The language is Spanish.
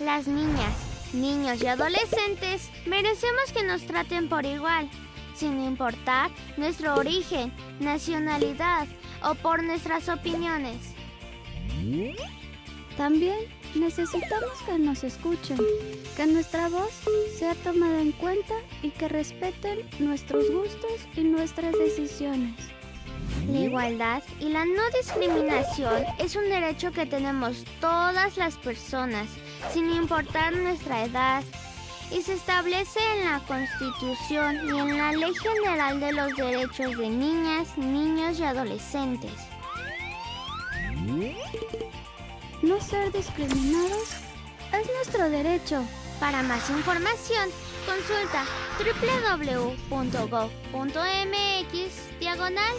Las niñas, niños y adolescentes merecemos que nos traten por igual, sin importar nuestro origen, nacionalidad o por nuestras opiniones. También necesitamos que nos escuchen, que nuestra voz sea tomada en cuenta y que respeten nuestros gustos y nuestras decisiones. La igualdad y la no discriminación es un derecho que tenemos todas las personas, sin importar nuestra edad, y se establece en la Constitución y en la Ley General de los Derechos de Niñas, Niños y Adolescentes. No ser discriminados es nuestro derecho. Para más información, consulta www.gov.mx diagonal.